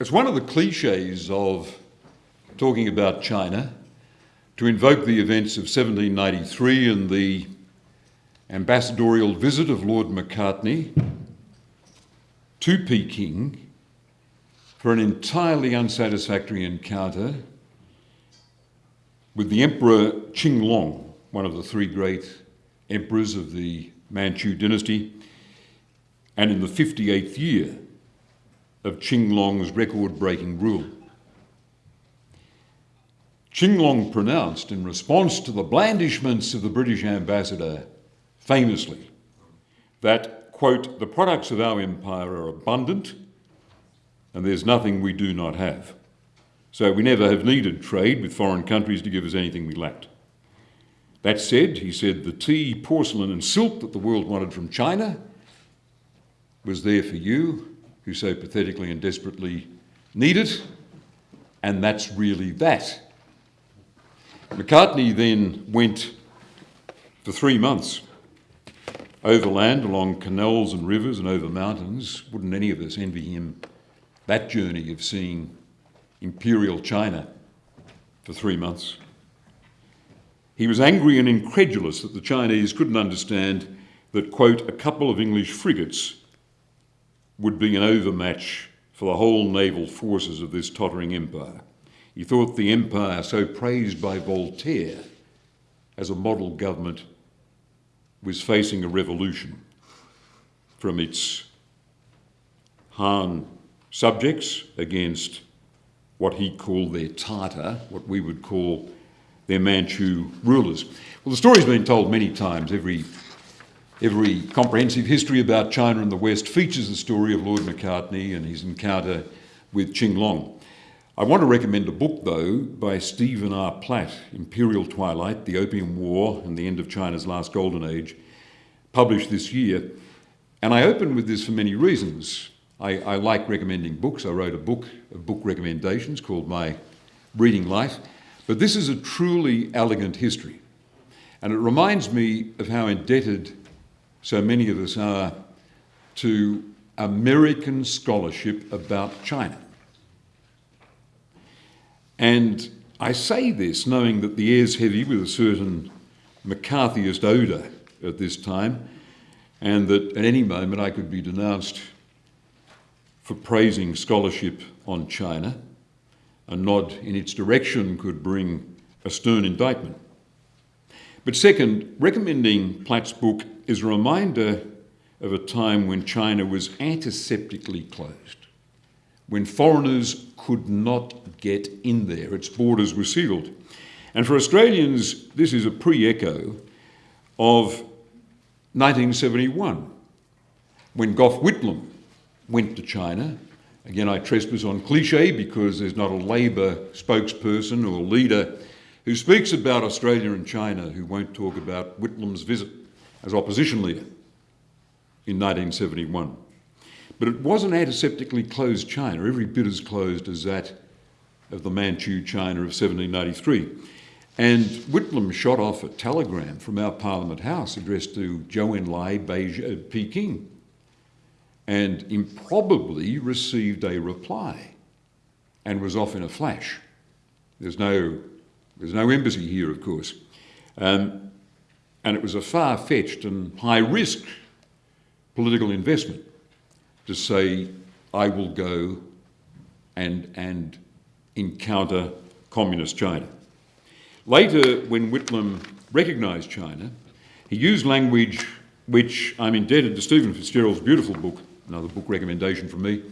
It's one of the cliches of talking about China. To invoke the events of 1793 and the ambassadorial visit of Lord Macartney to Peking for an entirely unsatisfactory encounter with the Emperor Qianlong, one of the three great emperors of the Manchu dynasty, and in the 58th year of Qianlong's record breaking rule. Qianlong pronounced in response to the blandishments of the British ambassador famously that, quote, the products of our empire are abundant and there's nothing we do not have. So we never have needed trade with foreign countries to give us anything we lacked. That said, he said, the tea, porcelain, and silk that the world wanted from China was there for you, who so pathetically and desperately need it, and that's really that. Macartney then went for three months overland along canals and rivers and over mountains. Wouldn't any of us envy him that journey of seeing imperial China for three months? He was angry and incredulous that the Chinese couldn't understand that, quote, a couple of English frigates would be an overmatch for the whole naval forces of this tottering empire. He thought the empire, so praised by Voltaire as a model government, was facing a revolution from its Han subjects against what he called their Tartar, what we would call their Manchu rulers. Well, the story's been told many times. Every, every comprehensive history about China and the West features the story of Lord Macartney and his encounter with Qianlong. I want to recommend a book, though, by Stephen R. Platt, Imperial Twilight, The Opium War and the End of China's Last Golden Age, published this year. And I open with this for many reasons. I, I like recommending books. I wrote a book of book recommendations called My Reading Life. But this is a truly elegant history. And it reminds me of how indebted so many of us are to American scholarship about China. And I say this knowing that the air's heavy with a certain McCarthyist odour at this time, and that at any moment I could be denounced for praising scholarship on China. A nod in its direction could bring a stern indictment. But second, recommending Platt's book is a reminder of a time when China was antiseptically closed, when foreigners could not get in there, its borders were sealed. And for Australians, this is a pre echo of 1971, when Gough Whitlam went to China Again, I trespass on cliche because there's not a Labor spokesperson or leader who speaks about Australia and China who won't talk about Whitlam's visit as opposition leader in 1971. But it was an antiseptically closed China, every bit as closed as that of the Manchu China of 1793. And Whitlam shot off a telegram from our Parliament House addressed to Zhou Enlai, Beijing, uh, Peking, and improbably received a reply and was off in a flash. There's no, there's no embassy here, of course. Um, and it was a far fetched and high risk political investment to say, I will go and, and encounter communist China. Later, when Whitlam recognised China, he used language which I'm indebted to Stephen Fitzgerald's beautiful book, another book recommendation from me.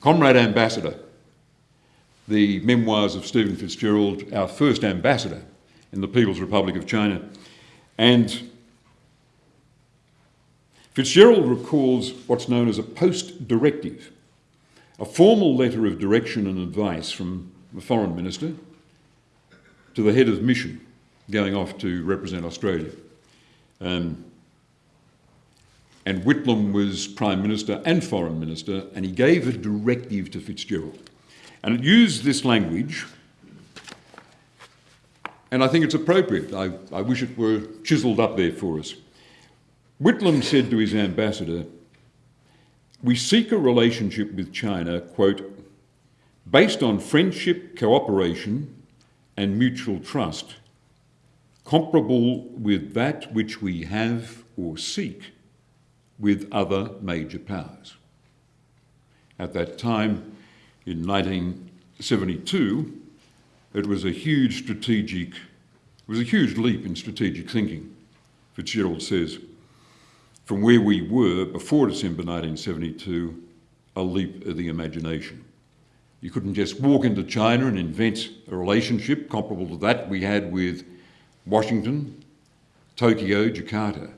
Comrade Ambassador, the memoirs of Stephen Fitzgerald, our first ambassador in the People's Republic of China. And Fitzgerald recalls what's known as a post directive, a formal letter of direction and advice from the foreign minister to the head of mission going off to represent Australia. Um, and Whitlam was Prime Minister and Foreign Minister, and he gave a directive to Fitzgerald. And it used this language, and I think it's appropriate. I, I wish it were chiselled up there for us. Whitlam said to his ambassador, We seek a relationship with China, quote, based on friendship, cooperation, and mutual trust, comparable with that which we have or seek with other major powers. At that time, in 1972, it was a huge strategic, it was a huge leap in strategic thinking, Fitzgerald says, from where we were before December 1972, a leap of the imagination. You couldn't just walk into China and invent a relationship comparable to that we had with Washington, Tokyo, Jakarta.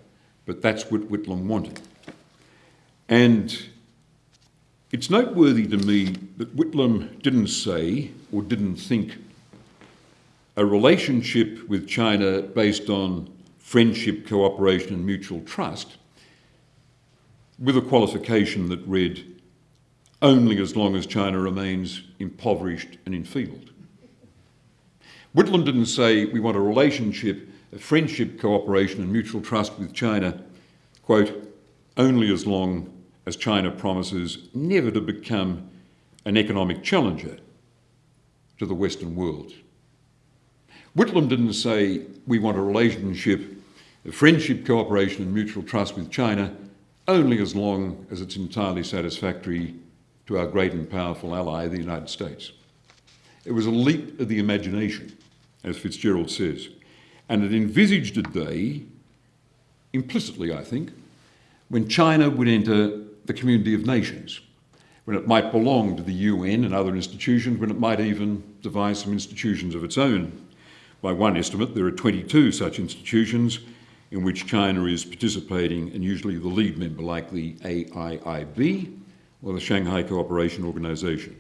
But that's what Whitlam wanted. And it's noteworthy to me that Whitlam didn't say or didn't think a relationship with China based on friendship, cooperation, and mutual trust, with a qualification that read, only as long as China remains impoverished and enfeebled. Whitlam didn't say we want a relationship, a friendship, cooperation, and mutual trust with China, quote, only as long as China promises never to become an economic challenger to the Western world. Whitlam didn't say we want a relationship of friendship, cooperation, and mutual trust with China only as long as it's entirely satisfactory to our great and powerful ally, the United States. It was a leap of the imagination, as Fitzgerald says, and it envisaged a day, implicitly, I think, when China would enter the community of nations, when it might belong to the UN and other institutions, when it might even devise some institutions of its own. By one estimate, there are 22 such institutions in which China is participating and usually the lead member, like the AIIB or the Shanghai Cooperation Organization.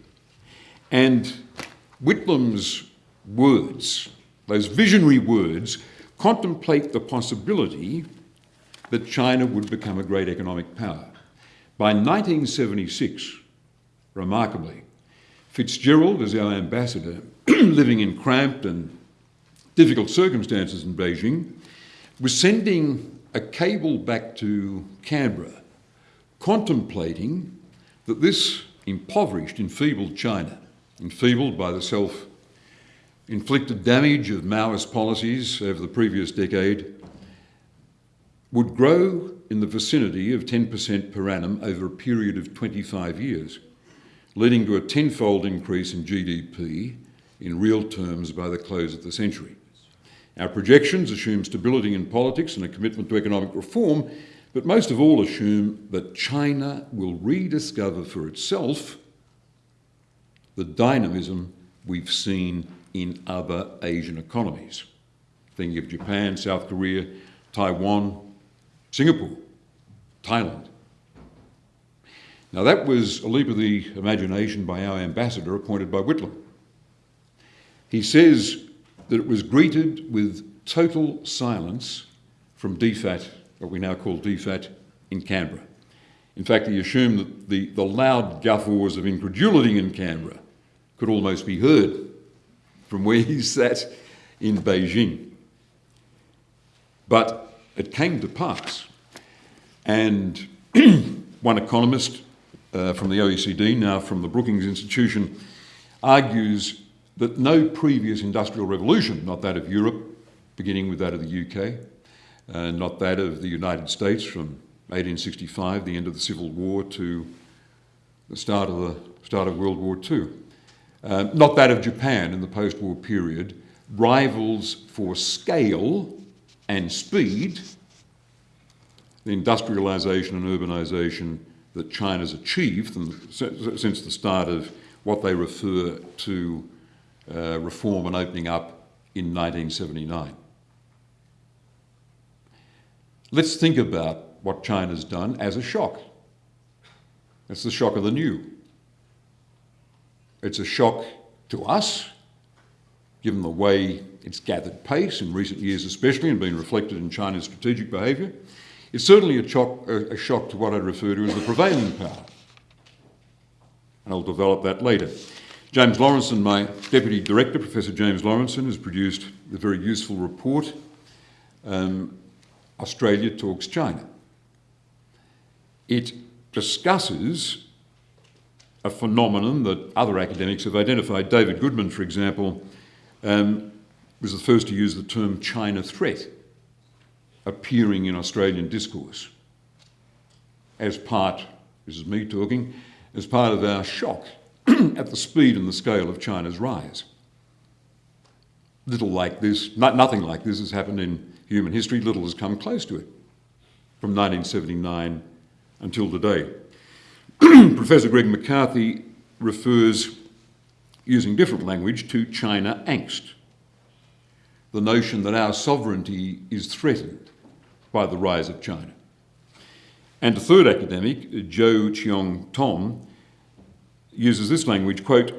And Whitlam's words, those visionary words, contemplate the possibility that China would become a great economic power. By 1976, remarkably, Fitzgerald, as our ambassador, living in cramped and difficult circumstances in Beijing, was sending a cable back to Canberra, contemplating that this impoverished, enfeebled China, enfeebled by the self inflicted damage of Maoist policies over the previous decade, would grow in the vicinity of 10% per annum over a period of 25 years, leading to a tenfold increase in GDP in real terms by the close of the century. Our projections assume stability in politics and a commitment to economic reform, but most of all assume that China will rediscover for itself the dynamism we've seen in other Asian economies. Thinking of Japan, South Korea, Taiwan, Singapore, Thailand. Now that was a leap of the imagination by our ambassador appointed by Whitlam. He says that it was greeted with total silence from DFAT, what we now call DFAT, in Canberra. In fact, he assumed that the, the loud guffaws of incredulity in Canberra could almost be heard from where he sat in Beijing. But it came to pass. And one economist uh, from the OECD, now from the Brookings Institution, argues that no previous industrial revolution, not that of Europe, beginning with that of the UK, uh, not that of the United States from 1865, the end of the Civil War, to the start of, the, start of World War II, uh, not that of Japan in the post-war period, rivals for scale and speed the industrialisation and urbanisation that China's achieved since the start of what they refer to uh, reform and opening up in 1979. Let's think about what China's done as a shock. It's the shock of the new. It's a shock to us, given the way it's gathered pace in recent years especially and been reflected in China's strategic behaviour. It's certainly a shock, a shock to what I refer to as the prevailing power. And I'll develop that later. James Laurenceson, my Deputy Director, Professor James Laurenceson, has produced a very useful report, um, Australia Talks China. It discusses a phenomenon that other academics have identified. David Goodman, for example, um, was the first to use the term China threat appearing in Australian discourse as part, this is me talking, as part of our shock at the speed and the scale of China's rise. Little like this, nothing like this has happened in human history, little has come close to it from 1979 until today. Professor Greg McCarthy refers, using different language, to China angst, the notion that our sovereignty is threatened by the rise of China. And a third academic, Joe Cheong Tom, uses this language, quote,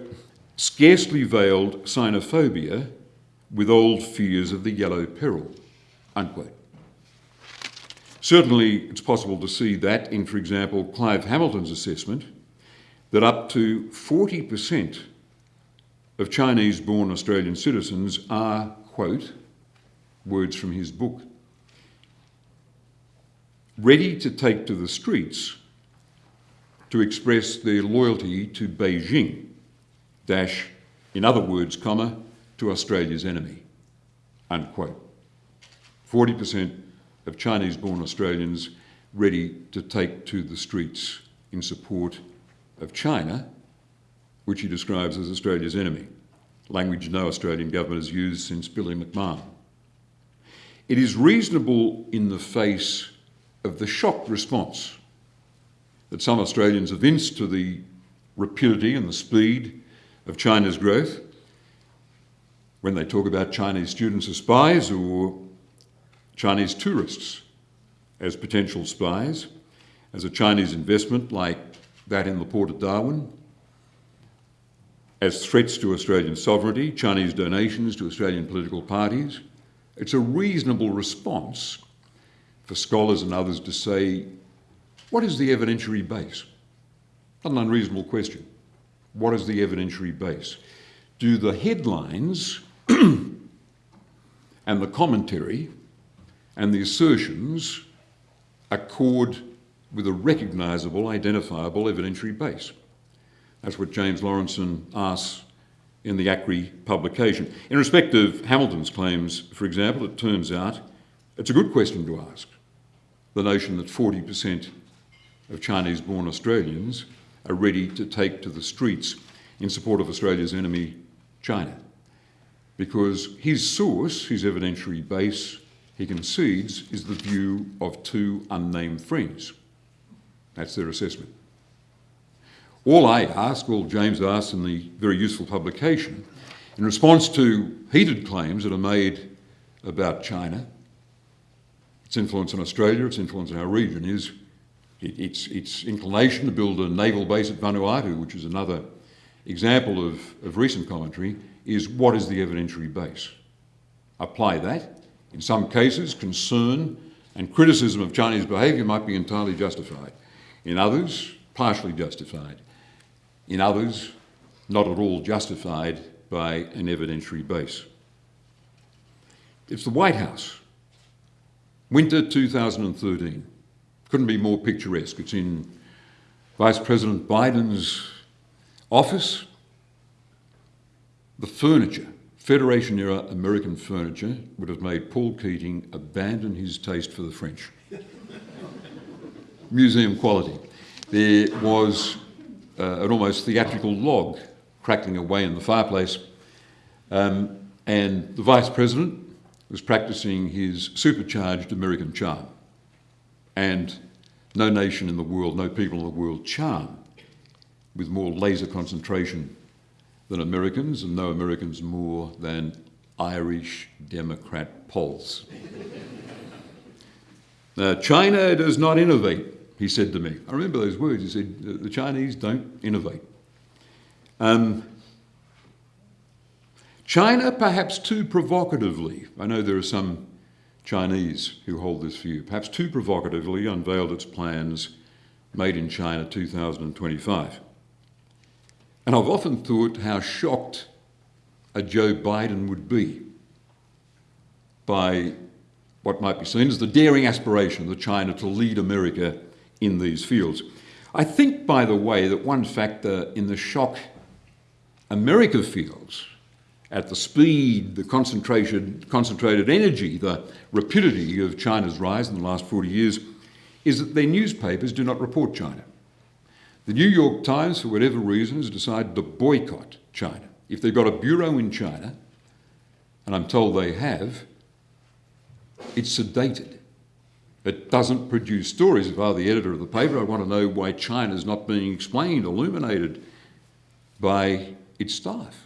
scarcely veiled xenophobia with old fears of the yellow peril, unquote. Certainly, it's possible to see that in, for example, Clive Hamilton's assessment that up to 40% of Chinese born Australian citizens are, quote, words from his book, ready to take to the streets to express their loyalty to Beijing, dash, in other words, comma, to Australia's enemy, unquote. 40% of Chinese born Australians ready to take to the streets in support of China, which he describes as Australia's enemy, language no Australian government has used since Billy McMahon. It is reasonable in the face of the shock response that some Australians evinced to the rapidity and the speed of China's growth when they talk about Chinese students as spies or Chinese tourists as potential spies, as a Chinese investment like that in the port of Darwin, as threats to Australian sovereignty, Chinese donations to Australian political parties. It's a reasonable response for scholars and others to say, what is the evidentiary base? Not an unreasonable question. What is the evidentiary base? Do the headlines and the commentary and the assertions accord with a recognisable, identifiable evidentiary base. That's what James Laurenceson asks in the ACRI publication. In respect of Hamilton's claims, for example, it turns out it's a good question to ask. The notion that 40% of Chinese-born Australians are ready to take to the streets in support of Australia's enemy, China. Because his source, his evidentiary base, he concedes is the view of two unnamed friends. That's their assessment. All I ask, all James asks in the very useful publication, in response to heated claims that are made about China, its influence on Australia, its influence in our region, is its, its inclination to build a naval base at Vanuatu, which is another example of, of recent commentary, is what is the evidentiary base? Apply that, in some cases, concern and criticism of Chinese behaviour might be entirely justified. In others, partially justified. In others, not at all justified by an evidentiary base. It's the White House. Winter 2013. Couldn't be more picturesque. It's in Vice President Biden's office. The furniture Federation era American furniture would have made Paul Keating abandon his taste for the French. Museum quality. There was uh, an almost theatrical log crackling away in the fireplace, um, and the Vice President was practicing his supercharged American charm. And no nation in the world, no people in the world charm with more laser concentration than Americans, and no Americans more than Irish Democrat Poles. now, China does not innovate, he said to me. I remember those words. He said, the Chinese don't innovate. Um, China, perhaps too provocatively, I know there are some Chinese who hold this view, perhaps too provocatively unveiled its plans made in China 2025. And I've often thought how shocked a Joe Biden would be by what might be seen as the daring aspiration of China to lead America in these fields. I think, by the way, that one factor in the shock America feels at the speed, the concentrated, concentrated energy, the rapidity of China's rise in the last 40 years is that their newspapers do not report China. The New York Times, for whatever reason, has decided to boycott China. If they've got a bureau in China, and I'm told they have, it's sedated. It doesn't produce stories. If I were the editor of the paper, I'd want to know why China's not being explained, illuminated by its staff.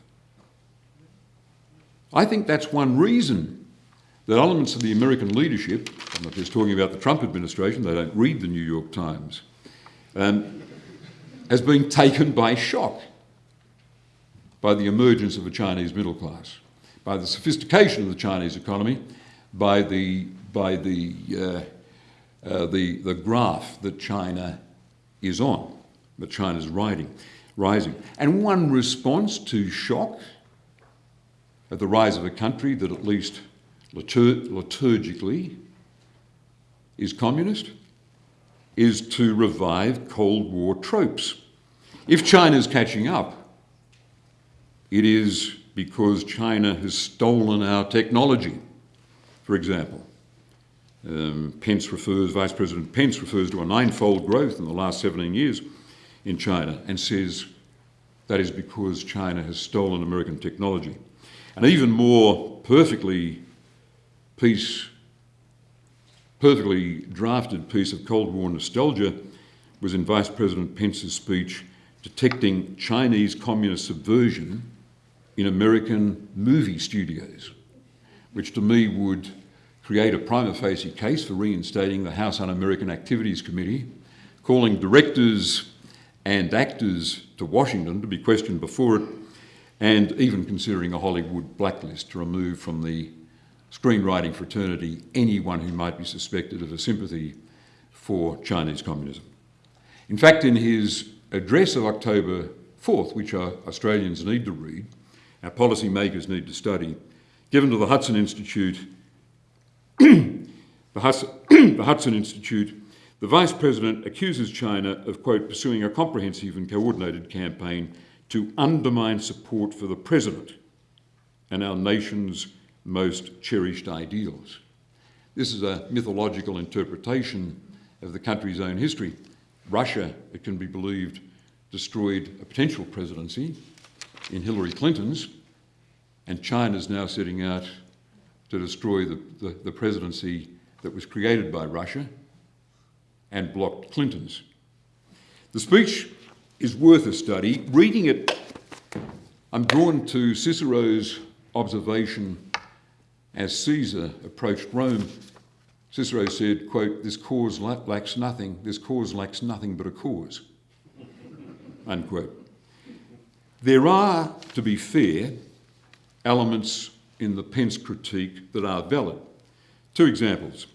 I think that's one reason that elements of the American leadership, I'm not just talking about the Trump administration, they don't read the New York Times, um, has been taken by shock by the emergence of a Chinese middle class, by the sophistication of the Chinese economy, by the, by the, uh, uh, the, the graph that China is on, that China's riding, rising. And one response to shock at the rise of a country that at least litur liturgically is communist is to revive Cold War tropes. If China's catching up, it is because China has stolen our technology, for example. Um, Pence refers, Vice President Pence refers to a ninefold growth in the last 17 years in China and says that is because China has stolen American technology. An even more perfectly piece, perfectly drafted piece of Cold War nostalgia was in Vice President Pence's speech detecting Chinese communist subversion in American movie studios, which to me would create a prima facie case for reinstating the House Un-American Activities Committee, calling directors and actors to Washington to be questioned before it, and even considering a Hollywood blacklist to remove from the screenwriting fraternity anyone who might be suspected of a sympathy for Chinese communism. In fact, in his address of October 4th, which our Australians need to read, our policymakers need to study, given to the Hudson Institute, the, the Hudson Institute, the Vice President accuses China of, quote, pursuing a comprehensive and coordinated campaign to undermine support for the President and our nation's most cherished ideals. This is a mythological interpretation of the country's own history. Russia, it can be believed, destroyed a potential presidency in Hillary Clinton's, and China's now setting out to destroy the, the, the presidency that was created by Russia and blocked Clinton's. The speech is worth a study. Reading it, I'm drawn to Cicero's observation as Caesar approached Rome. Cicero said, quote, this cause lacks nothing, this cause lacks nothing but a cause, unquote. There are, to be fair, elements in the Pence critique that are valid. Two examples,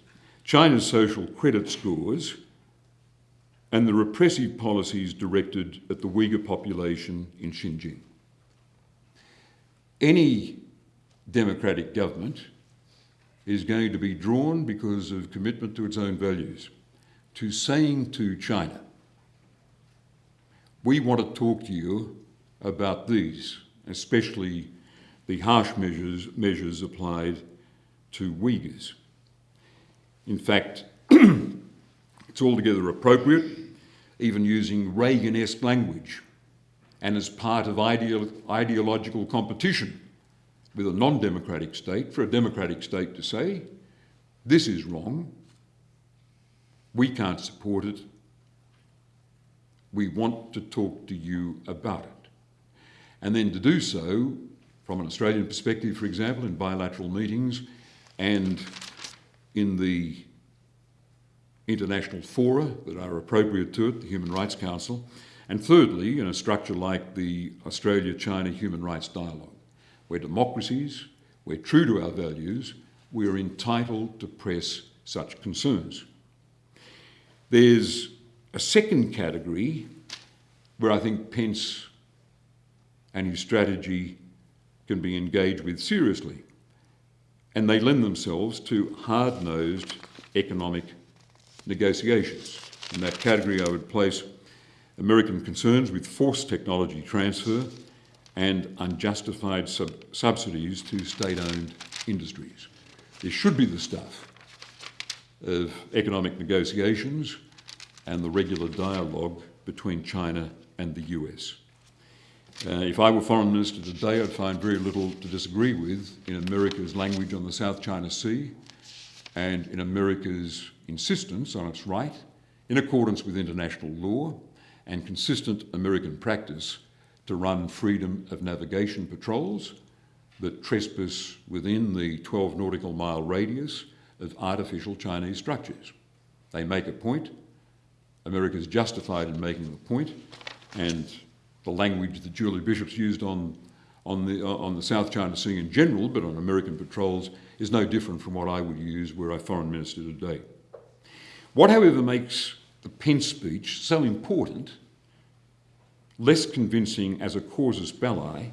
China's social credit scores and the repressive policies directed at the Uyghur population in Xinjiang. Any democratic government is going to be drawn because of commitment to its own values, to saying to China, we want to talk to you about these, especially the harsh measures, measures applied to Uyghurs. In fact, it's altogether appropriate, even using Reagan-esque language, and as part of ideolo ideological competition with a non-democratic state, for a democratic state to say, this is wrong, we can't support it, we want to talk to you about it. And then to do so from an Australian perspective, for example, in bilateral meetings and in the international fora that are appropriate to it, the Human Rights Council, and thirdly, in a structure like the Australia-China Human Rights Dialogue, where democracies, we're true to our values, we are entitled to press such concerns. There's a second category where I think Pence and his strategy can be engaged with seriously. And they lend themselves to hard-nosed economic negotiations. In that category I would place American concerns with forced technology transfer and unjustified sub subsidies to state-owned industries. This should be the stuff of economic negotiations and the regular dialogue between China and the US. Uh, if I were Foreign Minister today, I'd find very little to disagree with in America's language on the South China Sea and in America's insistence on its right, in accordance with international law and consistent American practice, to run freedom of navigation patrols that trespass within the 12 nautical mile radius of artificial Chinese structures. They make a point, America is justified in making the point, and the language that Julie Bishop's used on, on, the, on the South China Sea in general, but on American patrols, is no different from what I would use were I Foreign Minister today. What, however, makes the Pence speech so important, less convincing as a casus belli,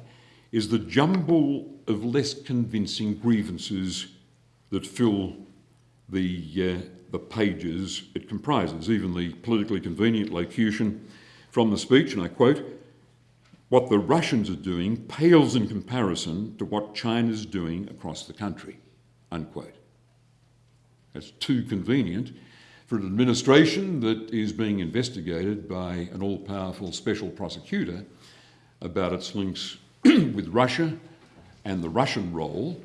is the jumble of less convincing grievances that fill the, uh, the pages it comprises, even the politically convenient locution from the speech, and I quote, what the Russians are doing pales in comparison to what China's doing across the country, unquote. That's too convenient for an administration that is being investigated by an all-powerful special prosecutor about its links with Russia and the Russian role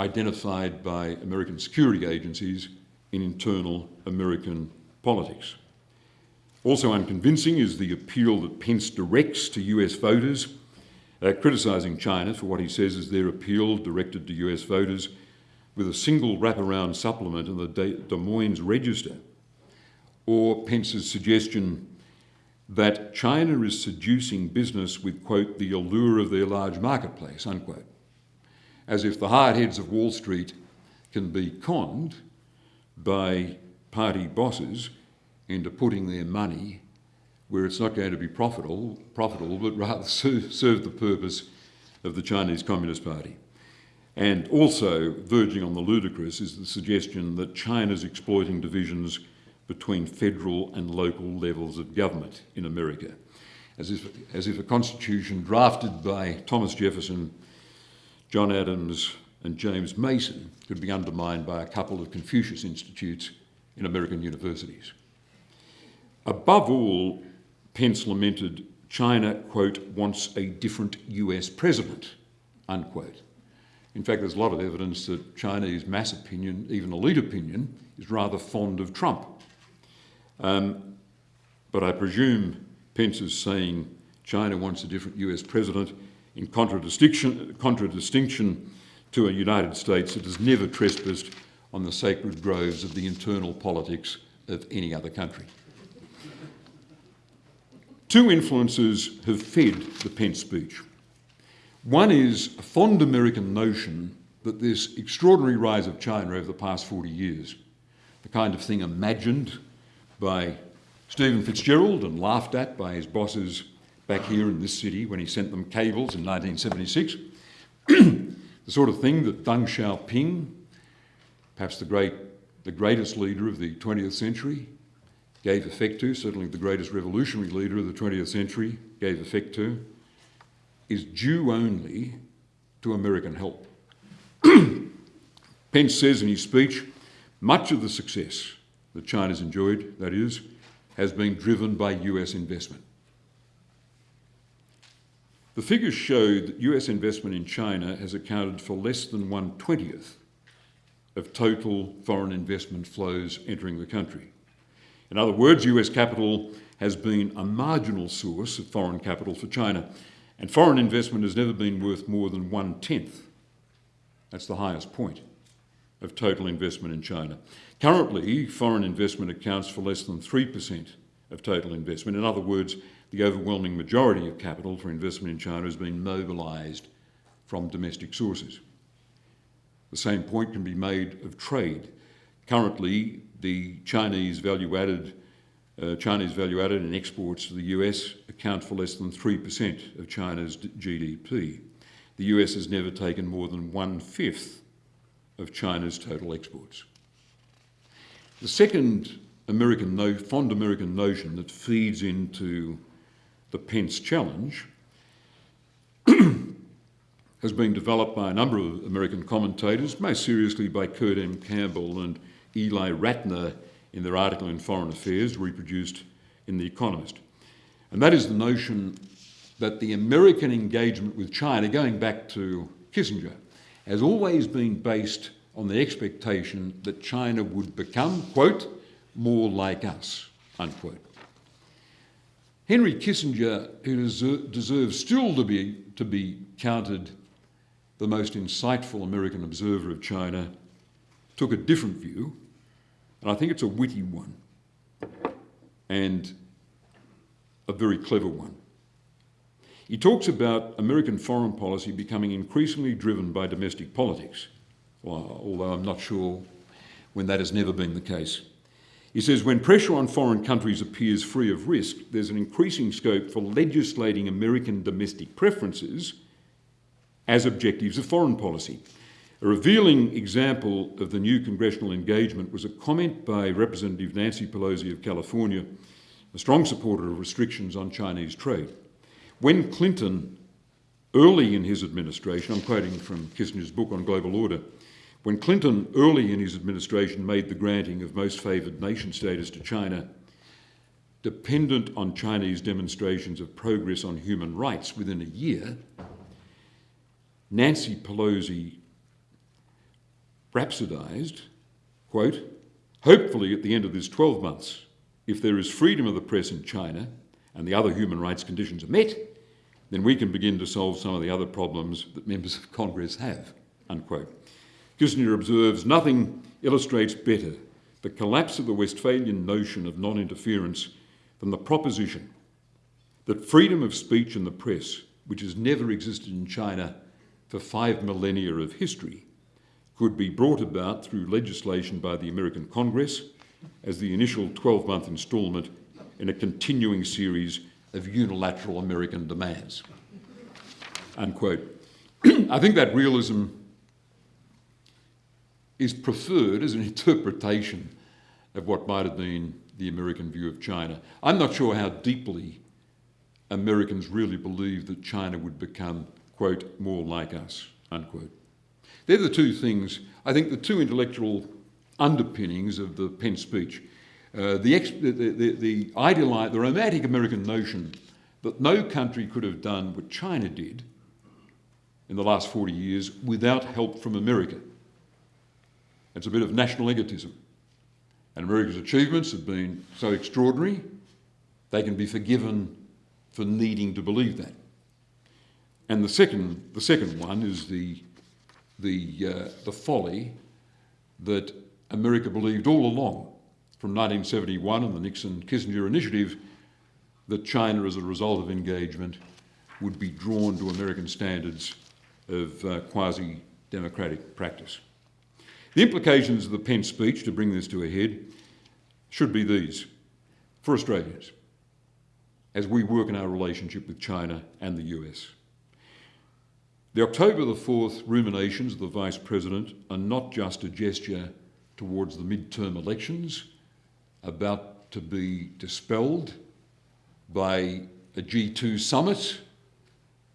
identified by American security agencies in internal American politics. Also unconvincing is the appeal that Pence directs to US voters, uh, criticising China for what he says is their appeal directed to US voters with a single wraparound supplement in the Des Moines Register, or Pence's suggestion that China is seducing business with, quote, the allure of their large marketplace, unquote as if the hard heads of Wall Street can be conned by party bosses into putting their money where it's not going to be profitable, profitable but rather serve the purpose of the Chinese Communist Party. And also, verging on the ludicrous, is the suggestion that China's exploiting divisions between federal and local levels of government in America, as if, as if a constitution drafted by Thomas Jefferson John Adams and James Mason could be undermined by a couple of Confucius institutes in American universities. Above all, Pence lamented China, quote, wants a different US president, unquote. In fact, there's a lot of evidence that Chinese mass opinion, even elite opinion, is rather fond of Trump. Um, but I presume Pence is saying China wants a different US president in contradistinction, contradistinction to a United States that has never trespassed on the sacred groves of the internal politics of any other country. Two influences have fed the Pence speech. One is a fond American notion that this extraordinary rise of China over the past 40 years, the kind of thing imagined by Stephen Fitzgerald and laughed at by his bosses back here in this city when he sent them cables in 1976. the sort of thing that Deng Xiaoping, perhaps the, great, the greatest leader of the 20th century, gave effect to, certainly the greatest revolutionary leader of the 20th century gave effect to, is due only to American help. Pence says in his speech, much of the success that China's enjoyed, that is, has been driven by US investment. The figures show that US investment in China has accounted for less than one twentieth of total foreign investment flows entering the country. In other words, US capital has been a marginal source of foreign capital for China, and foreign investment has never been worth more than one tenth. That's the highest point of total investment in China. Currently, foreign investment accounts for less than 3% of total investment. In other words, the overwhelming majority of capital for investment in China has been mobilised from domestic sources. The same point can be made of trade. Currently, the Chinese value added, uh, Chinese value added in exports to the US account for less than 3% of China's GDP. The US has never taken more than one fifth of China's total exports. The second American no, fond American notion that feeds into the Pence challenge has been developed by a number of American commentators, most seriously by Kurt M. Campbell and Ely Ratner in their article in Foreign Affairs, reproduced in The Economist. And that is the notion that the American engagement with China, going back to Kissinger, has always been based on the expectation that China would become, quote, more like us, unquote. Henry Kissinger, who deserves still to be, to be counted the most insightful American observer of China, took a different view, and I think it's a witty one and a very clever one. He talks about American foreign policy becoming increasingly driven by domestic politics, although I'm not sure when that has never been the case. He says, when pressure on foreign countries appears free of risk, there's an increasing scope for legislating American domestic preferences as objectives of foreign policy. A revealing example of the new congressional engagement was a comment by Representative Nancy Pelosi of California, a strong supporter of restrictions on Chinese trade. When Clinton, early in his administration, I'm quoting from Kissinger's book on global order, when Clinton, early in his administration, made the granting of most favoured nation status to China, dependent on Chinese demonstrations of progress on human rights within a year, Nancy Pelosi rhapsodised, quote, hopefully at the end of this 12 months, if there is freedom of the press in China and the other human rights conditions are met, then we can begin to solve some of the other problems that members of Congress have, unquote. Kissinger observes, nothing illustrates better the collapse of the Westphalian notion of non-interference than the proposition that freedom of speech in the press, which has never existed in China for five millennia of history could be brought about through legislation by the American Congress as the initial 12-month instalment in a continuing series of unilateral American demands. Unquote. I think that realism is preferred as an interpretation of what might have been the American view of China. I'm not sure how deeply Americans really believe that China would become quote, more like us, unquote. They're the two things, I think the two intellectual underpinnings of the Pence speech. Uh, the, the, the, the, idealized, the romantic American notion that no country could have done what China did in the last 40 years without help from America. It's a bit of national egotism. And America's achievements have been so extraordinary, they can be forgiven for needing to believe that. And the second, the second one is the, the, uh, the folly that America believed all along from 1971 and the Nixon-Kissinger initiative that China, as a result of engagement, would be drawn to American standards of uh, quasi-democratic practice. The implications of the Pence speech, to bring this to a head, should be these. For Australians, as we work in our relationship with China and the US, the October the 4th ruminations of the Vice President are not just a gesture towards the midterm elections about to be dispelled by a G2 summit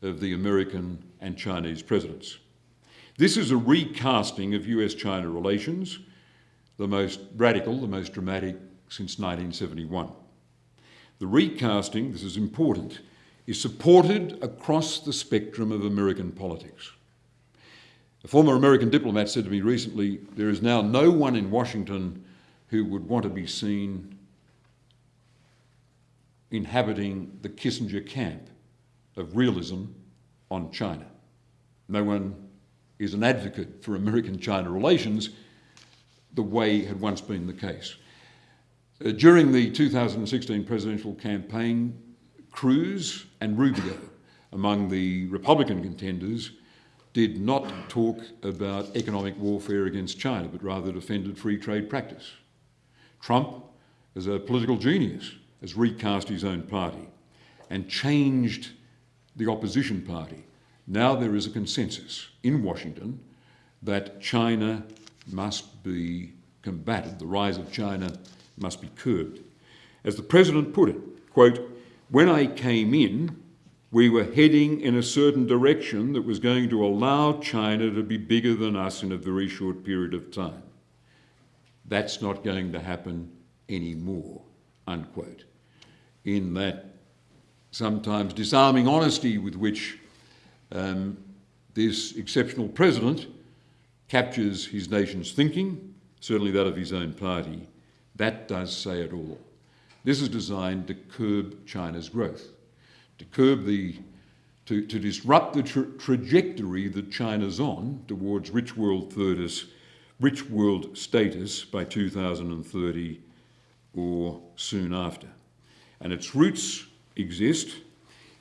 of the American and Chinese presidents. This is a recasting of US-China relations, the most radical, the most dramatic since 1971. The recasting, this is important, is supported across the spectrum of American politics. A former American diplomat said to me recently, there is now no one in Washington who would want to be seen inhabiting the Kissinger camp of realism on China. No one is an advocate for American-China relations the way had once been the case. Uh, during the 2016 presidential campaign, Cruz and Rubio, among the Republican contenders, did not talk about economic warfare against China, but rather defended free trade practice. Trump, as a political genius, has recast his own party and changed the opposition party. Now there is a consensus in Washington that China must be combated, the rise of China must be curbed. As the President put it, quote, when I came in, we were heading in a certain direction that was going to allow China to be bigger than us in a very short period of time. That's not going to happen anymore, unquote. In that sometimes disarming honesty with which um, this exceptional president captures his nation's thinking, certainly that of his own party, that does say it all. This is designed to curb China's growth, to curb the, to, to disrupt the tra trajectory that China's on towards rich world status, rich world status by 2030 or soon after. And its roots exist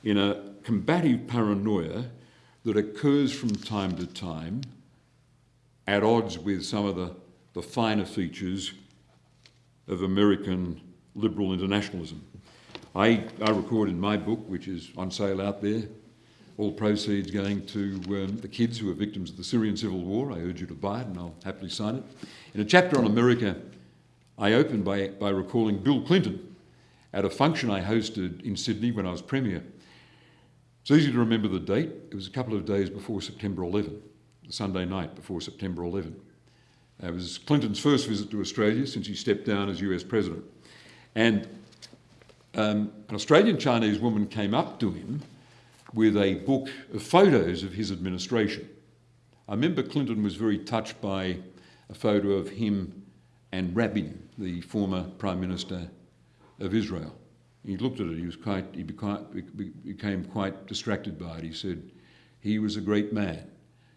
in a combative paranoia that occurs from time to time at odds with some of the, the finer features of American liberal internationalism. I, I record in my book, which is on sale out there, all proceeds going to um, the kids who are victims of the Syrian civil war. I urge you to buy it and I'll happily sign it. In a chapter on America, I opened by, by recalling Bill Clinton at a function I hosted in Sydney when I was Premier. It's easy to remember the date. It was a couple of days before September 11, the Sunday night before September 11. It was Clinton's first visit to Australia since he stepped down as US President. And um, an Australian Chinese woman came up to him with a book of photos of his administration. I remember Clinton was very touched by a photo of him and Rabin, the former Prime Minister of Israel. He looked at it, he, was quite, he became quite distracted by it. He said, He was a great man.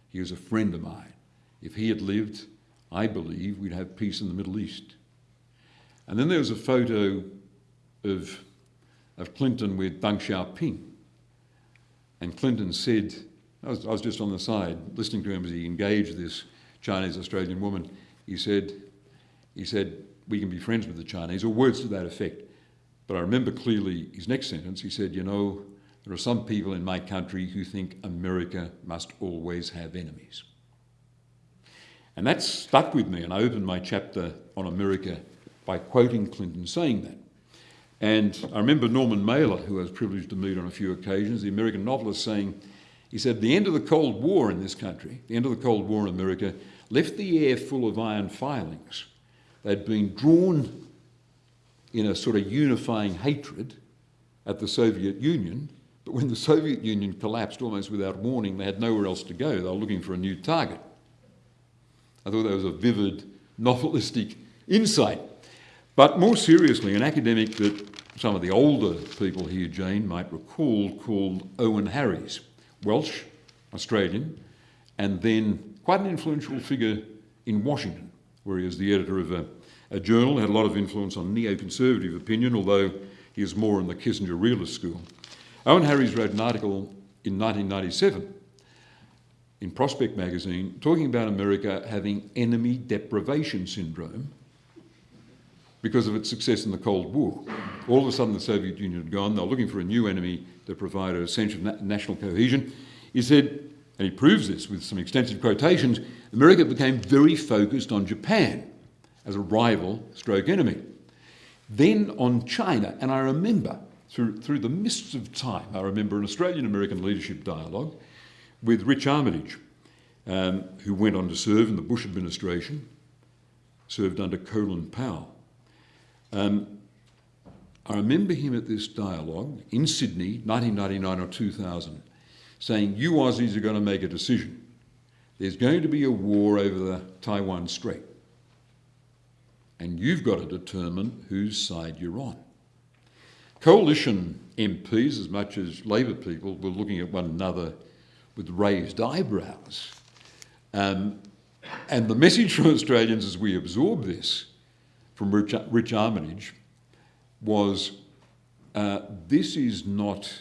He was a friend of mine. If he had lived, I believe we'd have peace in the Middle East. And then there was a photo of, of Clinton with Deng Xiaoping. And Clinton said, I was, I was just on the side listening to him as he engaged this Chinese Australian woman. He said, he said, we can be friends with the Chinese, or words to that effect. But I remember clearly his next sentence. He said, You know, there are some people in my country who think America must always have enemies. And that stuck with me, and I opened my chapter on America by quoting Clinton saying that. And I remember Norman Mailer, who I was privileged to meet on a few occasions, the American novelist, saying, he said, the end of the Cold War in this country, the end of the Cold War in America, left the air full of iron filings. They'd been drawn in a sort of unifying hatred at the Soviet Union, but when the Soviet Union collapsed almost without warning, they had nowhere else to go. They were looking for a new target. I thought that was a vivid, novelistic insight but more seriously, an academic that some of the older people here, Jane, might recall, called Owen Harries, Welsh, Australian, and then quite an influential figure in Washington, where he was the editor of a, a journal, had a lot of influence on neoconservative opinion, although he is more in the Kissinger realist school. Owen Harries wrote an article in 1997 in Prospect magazine talking about America having enemy deprivation syndrome because of its success in the Cold War. All of a sudden, the Soviet Union had gone. They were looking for a new enemy to provide a sense of na national cohesion. He said, and he proves this with some extensive quotations, America became very focused on Japan as a rival stroke enemy. Then on China, and I remember through, through the mists of time, I remember an Australian-American leadership dialogue with Rich Armitage, um, who went on to serve in the Bush administration, served under Colin Powell. Um, I remember him at this dialogue in Sydney, 1999 or 2000, saying, You Aussies are going to make a decision. There's going to be a war over the Taiwan Strait. And you've got to determine whose side you're on. Coalition MPs, as much as Labor people, were looking at one another with raised eyebrows. Um, and the message from Australians as we absorb this from Rich, Rich Armitage was uh, this is not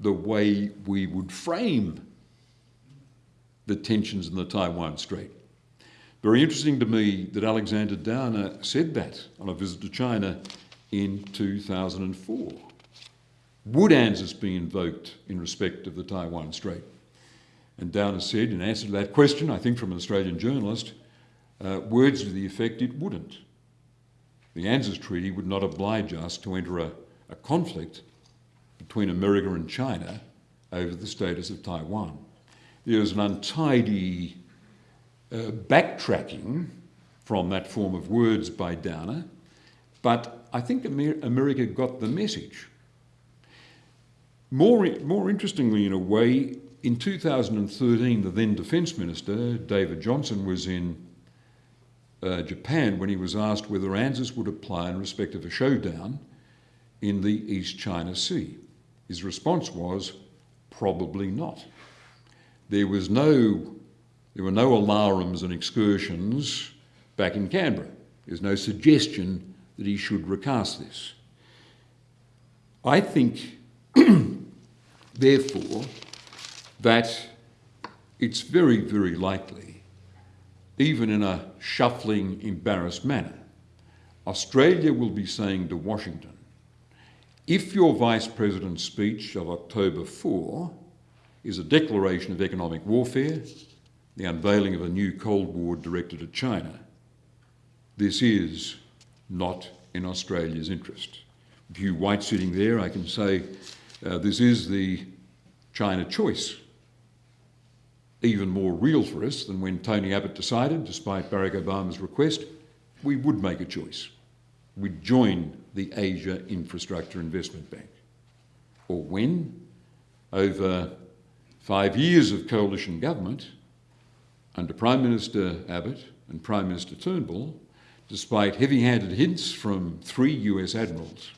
the way we would frame the tensions in the Taiwan Strait. Very interesting to me that Alexander Downer said that on a visit to China in 2004. Would ANZUS be invoked in respect of the Taiwan Strait? And Downer said, in answer to that question, I think from an Australian journalist, uh, words to the effect it wouldn't. The ANZUS Treaty would not oblige us to enter a, a conflict between America and China over the status of Taiwan. There was an untidy uh, backtracking from that form of words by Downer, but I think Amer America got the message. More, more interestingly, in a way, in 2013, the then Defence Minister, David Johnston, was in uh, Japan when he was asked whether ANZUS would apply in respect of a showdown in the East China Sea. His response was, probably not. There was no, there were no alarums and excursions back in Canberra. There's no suggestion that he should recast this. I think, therefore, that it's very, very likely, even in a shuffling, embarrassed manner, Australia will be saying to Washington, if your Vice President's speech of October 4 is a declaration of economic warfare, the unveiling of a new Cold War directed at China, this is not in Australia's interest. Hugh White sitting there, I can say uh, this is the China choice even more real for us than when Tony Abbott decided, despite Barack Obama's request, we would make a choice. We'd join the Asia Infrastructure Investment Bank. Or when, over five years of coalition government, under Prime Minister Abbott and Prime Minister Turnbull, despite heavy-handed hints from three US admirals,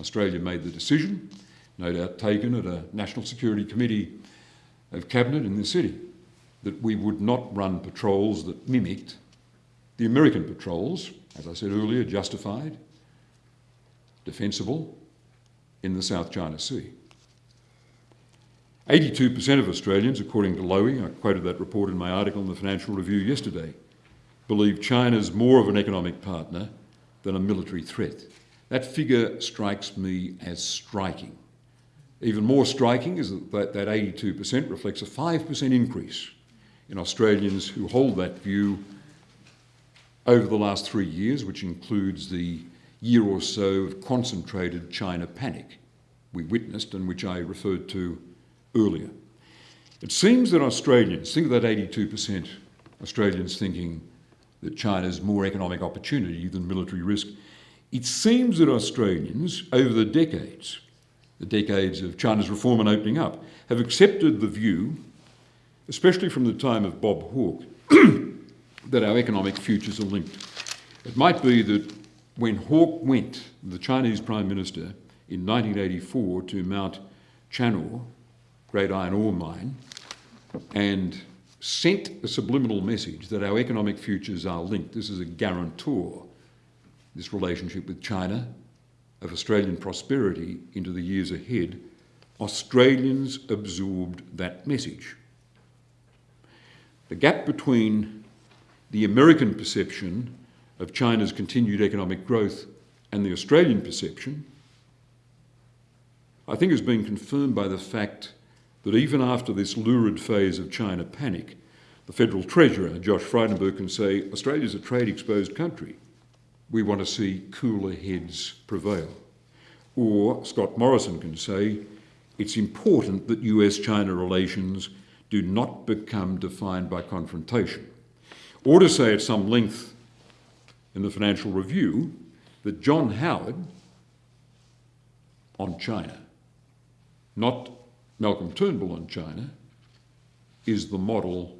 Australia made the decision, no doubt taken at a National Security Committee of Cabinet in the city that we would not run patrols that mimicked the American patrols, as I said earlier, justified, defensible in the South China Sea. 82% of Australians, according to Lowy, I quoted that report in my article in the Financial Review yesterday, believe China's more of an economic partner than a military threat. That figure strikes me as striking. Even more striking is that that 82% reflects a 5% increase in Australians who hold that view over the last three years, which includes the year or so of concentrated China panic we witnessed and which I referred to earlier. It seems that Australians, think of that 82% Australians thinking that China's more economic opportunity than military risk. It seems that Australians, over the decades, the decades of China's reform and opening up, have accepted the view, especially from the time of Bob Hawke, that our economic futures are linked. It might be that when Hawke went, the Chinese Prime Minister, in 1984 to Mount Channar, great iron ore mine, and sent a subliminal message that our economic futures are linked. This is a guarantor, this relationship with China, of Australian prosperity into the years ahead, Australians absorbed that message. The gap between the American perception of China's continued economic growth and the Australian perception, I think has been confirmed by the fact that even after this lurid phase of China panic, the Federal Treasurer, Josh Frydenberg, can say Australia's a trade exposed country we want to see cooler heads prevail. Or Scott Morrison can say, it's important that US-China relations do not become defined by confrontation. Or to say at some length in the Financial Review that John Howard on China, not Malcolm Turnbull on China, is the model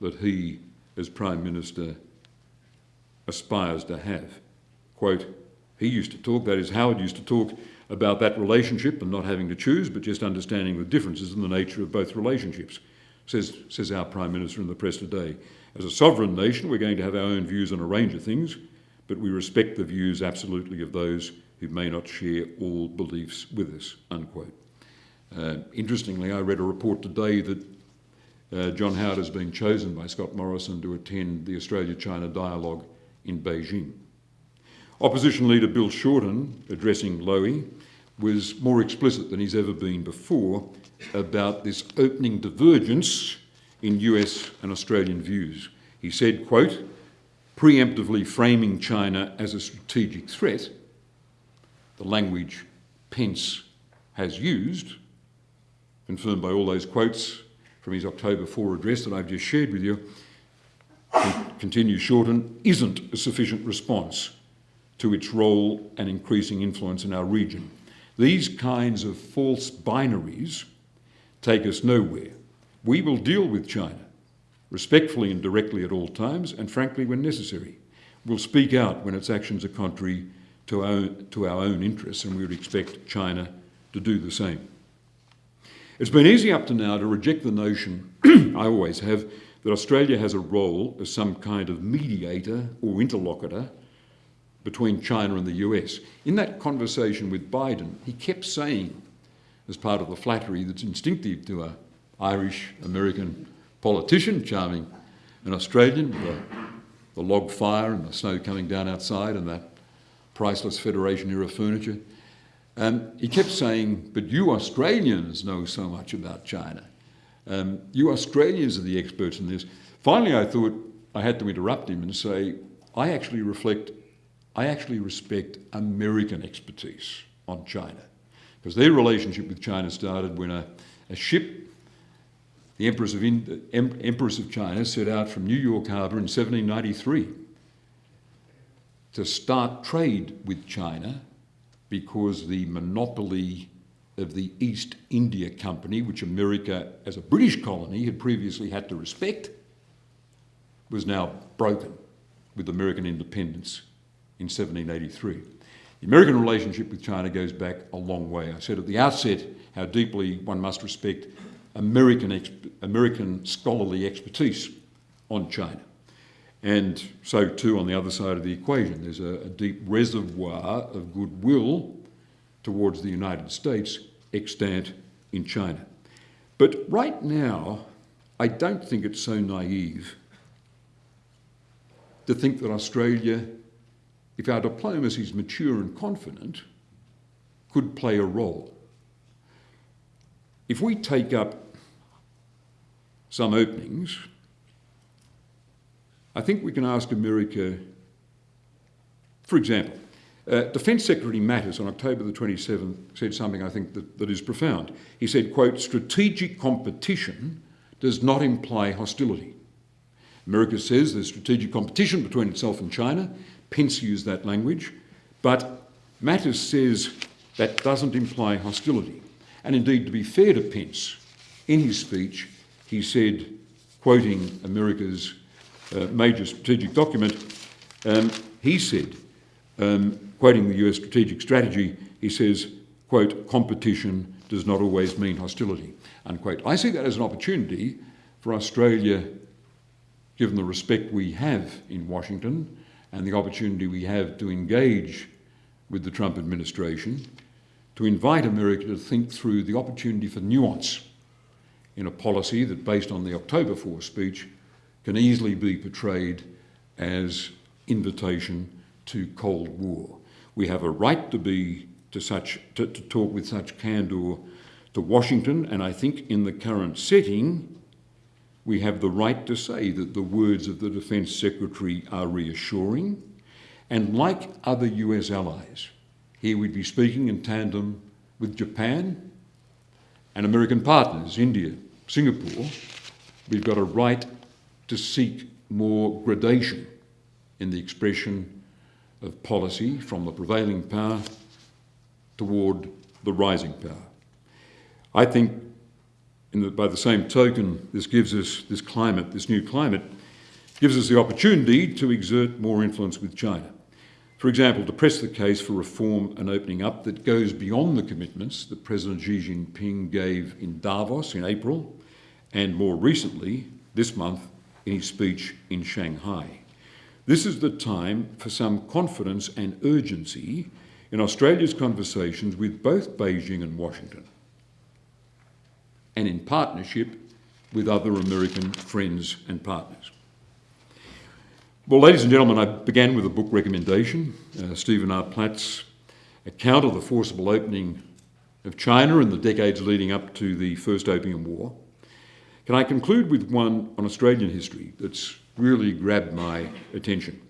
that he, as Prime Minister, aspires to have. Quote, he used to talk, that is, Howard used to talk about that relationship and not having to choose, but just understanding the differences in the nature of both relationships, says, says our Prime Minister in the press today. As a sovereign nation, we're going to have our own views on a range of things, but we respect the views absolutely of those who may not share all beliefs with us, unquote. Uh, interestingly, I read a report today that uh, John Howard has been chosen by Scott Morrison to attend the Australia-China dialogue in Beijing. Opposition leader Bill Shorten, addressing Lowy, was more explicit than he's ever been before about this opening divergence in US and Australian views. He said, quote, preemptively framing China as a strategic threat, the language Pence has used, confirmed by all those quotes from his October 4 address that I've just shared with you, continues Shorten, isn't a sufficient response to its role and increasing influence in our region. These kinds of false binaries take us nowhere. We will deal with China respectfully and directly at all times, and frankly when necessary. We'll speak out when its actions are contrary to our, to our own interests, and we would expect China to do the same. It's been easy up to now to reject the notion, I always have, that Australia has a role as some kind of mediator or interlocutor between China and the US. In that conversation with Biden, he kept saying, as part of the flattery that's instinctive to an Irish American politician, charming an Australian, the, the log fire and the snow coming down outside and that priceless Federation era furniture. Um, he kept saying, but you Australians know so much about China. Um, you Australians are the experts in this. Finally, I thought I had to interrupt him and say, I actually reflect, I actually respect American expertise on China. Because their relationship with China started when a, a ship the Empress of, in, Empress of China set out from New York Harbour in 1793 to start trade with China because the monopoly of the East India Company, which America as a British colony had previously had to respect, was now broken with American independence in 1783. The American relationship with China goes back a long way. I said at the outset how deeply one must respect American, American scholarly expertise on China. And so too on the other side of the equation, there's a, a deep reservoir of goodwill towards the United States extant in China. But right now, I don't think it's so naive to think that Australia, if our diplomacy is mature and confident, could play a role. If we take up some openings, I think we can ask America, for example, uh, Defence Secretary Mattis on October the 27th said something I think that, that is profound. He said, quote, strategic competition does not imply hostility. America says there's strategic competition between itself and China. Pence used that language. But Mattis says that doesn't imply hostility. And indeed, to be fair to Pence, in his speech, he said, quoting America's uh, major strategic document, um, he said, um, quoting the US strategic strategy, he says, quote, competition does not always mean hostility, unquote. I see that as an opportunity for Australia, given the respect we have in Washington and the opportunity we have to engage with the Trump administration, to invite America to think through the opportunity for nuance in a policy that, based on the October 4 speech, can easily be portrayed as invitation to Cold War. We have a right to be to such to, to talk with such candour to Washington, and I think in the current setting, we have the right to say that the words of the Defence Secretary are reassuring, and like other US allies, here we'd be speaking in tandem with Japan and American partners, India, Singapore, we've got a right to seek more gradation in the expression of policy from the prevailing power toward the rising power. I think the, by the same token, this gives us, this climate, this new climate, gives us the opportunity to exert more influence with China. For example, to press the case for reform and opening up that goes beyond the commitments that President Xi Jinping gave in Davos in April and more recently, this month, in his speech in Shanghai. This is the time for some confidence and urgency in Australia's conversations with both Beijing and Washington, and in partnership with other American friends and partners. Well, ladies and gentlemen, I began with a book recommendation, uh, Stephen R. Platt's account of the forcible opening of China in the decades leading up to the First Opium War. Can I conclude with one on Australian history that's really grabbed my attention?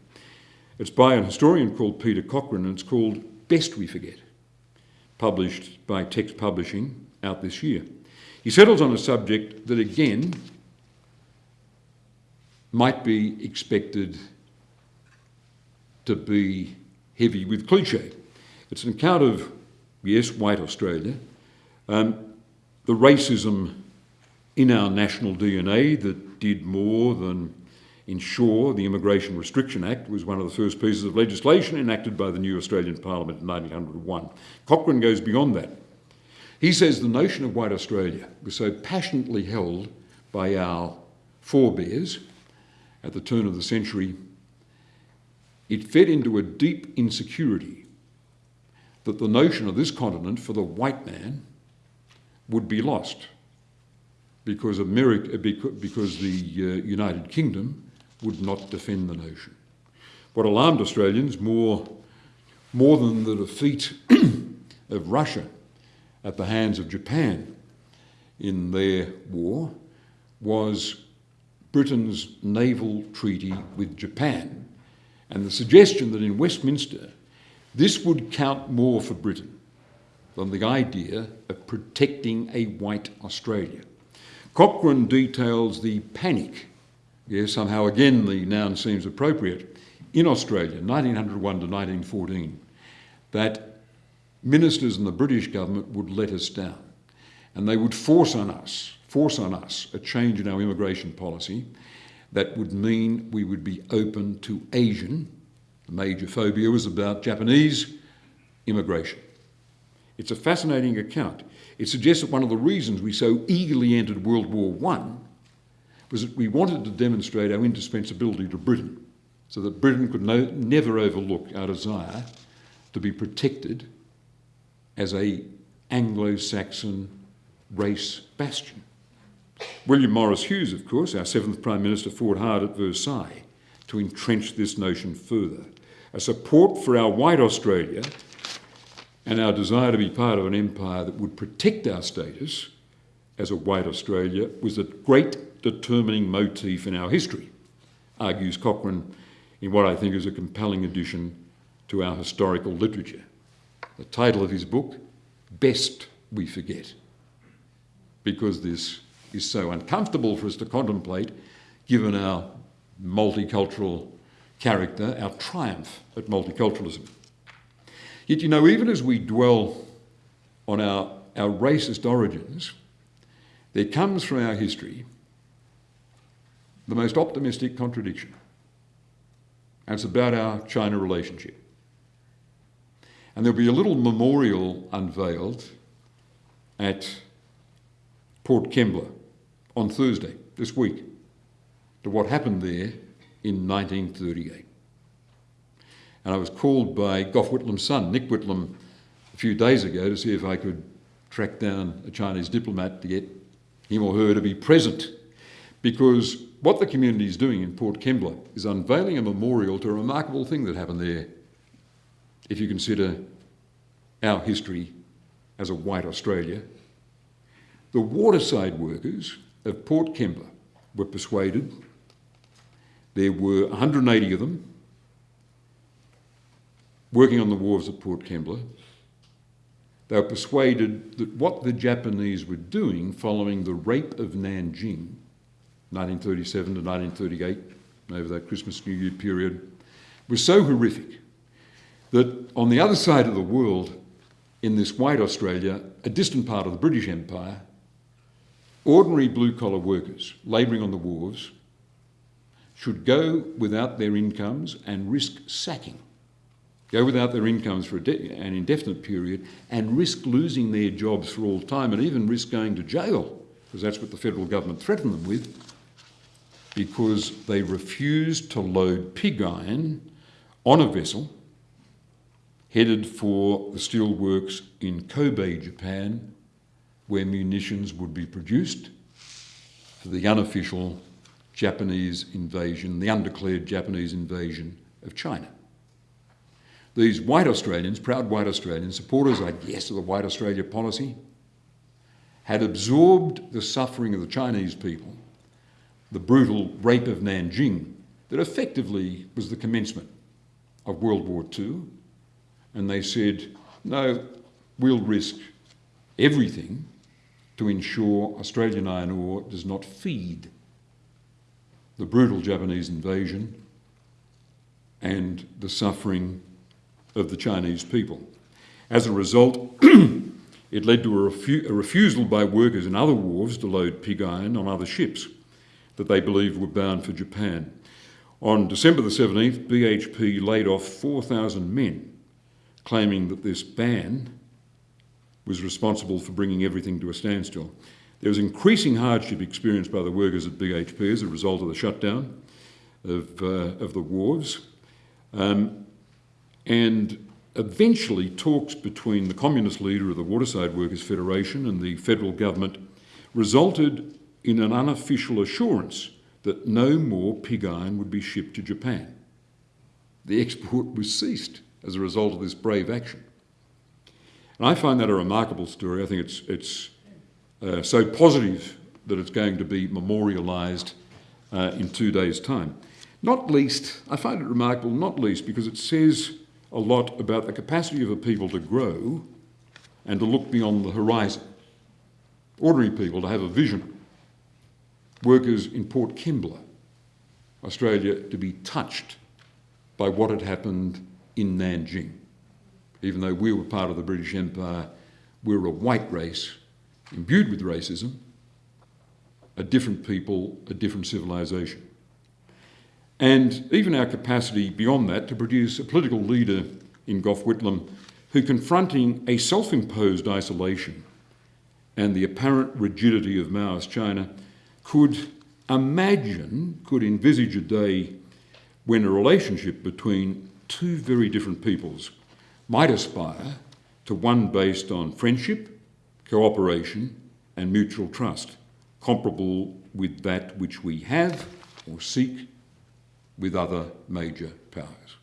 It's by an historian called Peter Cochrane and it's called Best We Forget, published by Text Publishing out this year. He settles on a subject that again might be expected to be heavy with cliche. It's an account of, yes, white Australia, um, the racism in our national DNA that did more than ensure the Immigration Restriction Act was one of the first pieces of legislation enacted by the new Australian Parliament in 1901. Cochrane goes beyond that. He says the notion of white Australia was so passionately held by our forebears at the turn of the century, it fed into a deep insecurity that the notion of this continent for the white man would be lost because, America, because the uh, United Kingdom would not defend the notion. What alarmed Australians more, more than the defeat of Russia at the hands of Japan in their war was Britain's naval treaty with Japan and the suggestion that in Westminster this would count more for Britain than the idea of protecting a white Australia. Cochrane details the panic, yes, somehow again the noun seems appropriate, in Australia, 1901 to 1914, that ministers in the British government would let us down and they would force on us, force on us a change in our immigration policy that would mean we would be open to Asian. The major phobia was about Japanese immigration. It's a fascinating account. It suggests that one of the reasons we so eagerly entered World War I was that we wanted to demonstrate our indispensability to Britain so that Britain could no, never overlook our desire to be protected as a Anglo-Saxon race bastion. William Morris Hughes, of course, our seventh Prime Minister, fought hard at Versailles to entrench this notion further. A support for our white Australia and our desire to be part of an empire that would protect our status as a white Australia was a great determining motif in our history, argues Cochrane in what I think is a compelling addition to our historical literature. The title of his book, Best We Forget, because this is so uncomfortable for us to contemplate given our multicultural character, our triumph at multiculturalism. Yet, you know, even as we dwell on our, our racist origins, there comes from our history the most optimistic contradiction. And it's about our China relationship. And there'll be a little memorial unveiled at Port Kembla on Thursday this week to what happened there in 1938. And I was called by Gough Whitlam's son, Nick Whitlam, a few days ago to see if I could track down a Chinese diplomat to get him or her to be present. Because what the community is doing in Port Kembla is unveiling a memorial to a remarkable thing that happened there if you consider our history as a white Australia. The waterside workers of Port Kembla were persuaded, there were 180 of them working on the wharves at Port Kembla. They were persuaded that what the Japanese were doing following the rape of Nanjing, 1937 to 1938, over that Christmas New Year period, was so horrific that on the other side of the world, in this white Australia, a distant part of the British Empire, ordinary blue collar workers labouring on the wharves should go without their incomes and risk sacking, go without their incomes for an indefinite period and risk losing their jobs for all time and even risk going to jail, because that's what the federal government threatened them with, because they refused to load pig iron on a vessel headed for the steelworks in Kobe, Japan, where munitions would be produced for the unofficial Japanese invasion, the undeclared Japanese invasion of China. These white Australians, proud white Australians, supporters, I guess, of the White Australia policy, had absorbed the suffering of the Chinese people, the brutal rape of Nanjing, that effectively was the commencement of World War II, and they said, no, we'll risk everything to ensure Australian iron ore does not feed the brutal Japanese invasion and the suffering of the Chinese people. As a result, it led to a, refu a, refusal by workers in other wharves to load pig iron on other ships that they believed were bound for Japan. On December the 17th, BHP laid off 4,000 men, claiming that this ban was responsible for bringing everything to a standstill. There was increasing hardship experienced by the workers at BHP as a result of the shutdown of, uh, of the wharves. Um, and eventually talks between the communist leader of the Waterside Workers Federation and the federal government resulted in an unofficial assurance that no more pig iron would be shipped to Japan. The export was ceased as a result of this brave action. And I find that a remarkable story. I think it's, it's uh, so positive that it's going to be memorialised uh, in two days' time. Not least, I find it remarkable, not least because it says a lot about the capacity of a people to grow and to look beyond the horizon. Ordinary people to have a vision. Workers in Port Kembla, Australia, to be touched by what had happened in Nanjing. Even though we were part of the British Empire, we were a white race, imbued with racism, a different people, a different civilization and even our capacity beyond that to produce a political leader in Gough Whitlam who, confronting a self imposed isolation and the apparent rigidity of Maoist China, could imagine, could envisage a day when a relationship between two very different peoples might aspire to one based on friendship, cooperation, and mutual trust, comparable with that which we have or seek with other major powers.